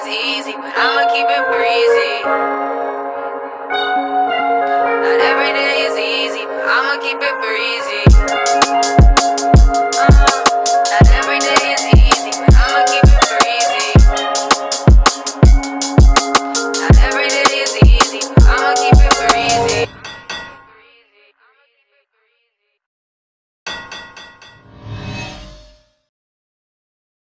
It's easy, but I'ma keep it breezy.